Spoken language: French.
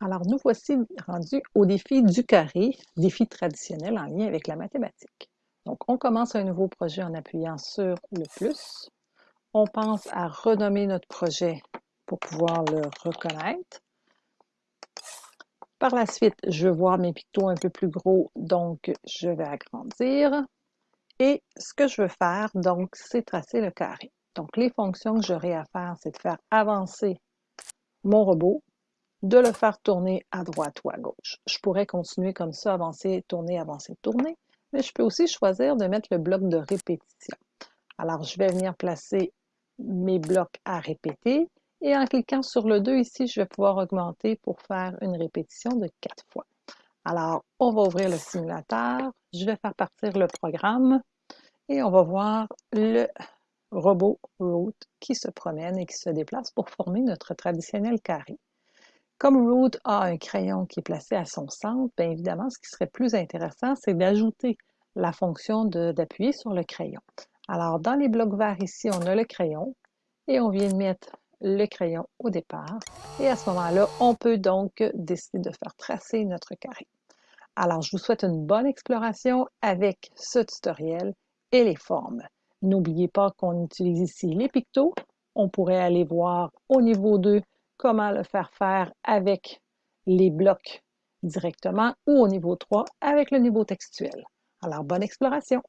Alors, nous voici rendus au défi du carré, défi traditionnel en lien avec la mathématique. Donc, on commence un nouveau projet en appuyant sur le plus. On pense à renommer notre projet pour pouvoir le reconnaître. Par la suite, je veux voir mes pictos un peu plus gros, donc je vais agrandir. Et ce que je veux faire, donc, c'est tracer le carré. Donc, les fonctions que j'aurai à faire, c'est de faire avancer mon robot de le faire tourner à droite ou à gauche. Je pourrais continuer comme ça, avancer, tourner, avancer, tourner, mais je peux aussi choisir de mettre le bloc de répétition. Alors, je vais venir placer mes blocs à répéter et en cliquant sur le 2 ici, je vais pouvoir augmenter pour faire une répétition de 4 fois. Alors, on va ouvrir le simulateur, je vais faire partir le programme et on va voir le robot Root qui se promène et qui se déplace pour former notre traditionnel carré. Comme Root a un crayon qui est placé à son centre, bien évidemment, ce qui serait plus intéressant, c'est d'ajouter la fonction d'appuyer sur le crayon. Alors, dans les blocs verts ici, on a le crayon et on vient de mettre le crayon au départ. Et à ce moment-là, on peut donc décider de faire tracer notre carré. Alors, je vous souhaite une bonne exploration avec ce tutoriel et les formes. N'oubliez pas qu'on utilise ici les pictos. On pourrait aller voir au niveau 2 comment le faire faire avec les blocs directement ou au niveau 3 avec le niveau textuel. Alors, bonne exploration!